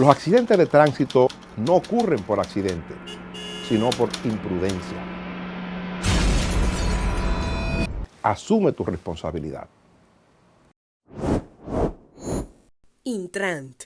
Los accidentes de tránsito no ocurren por accidente, sino por imprudencia. Asume tu responsabilidad. Intrant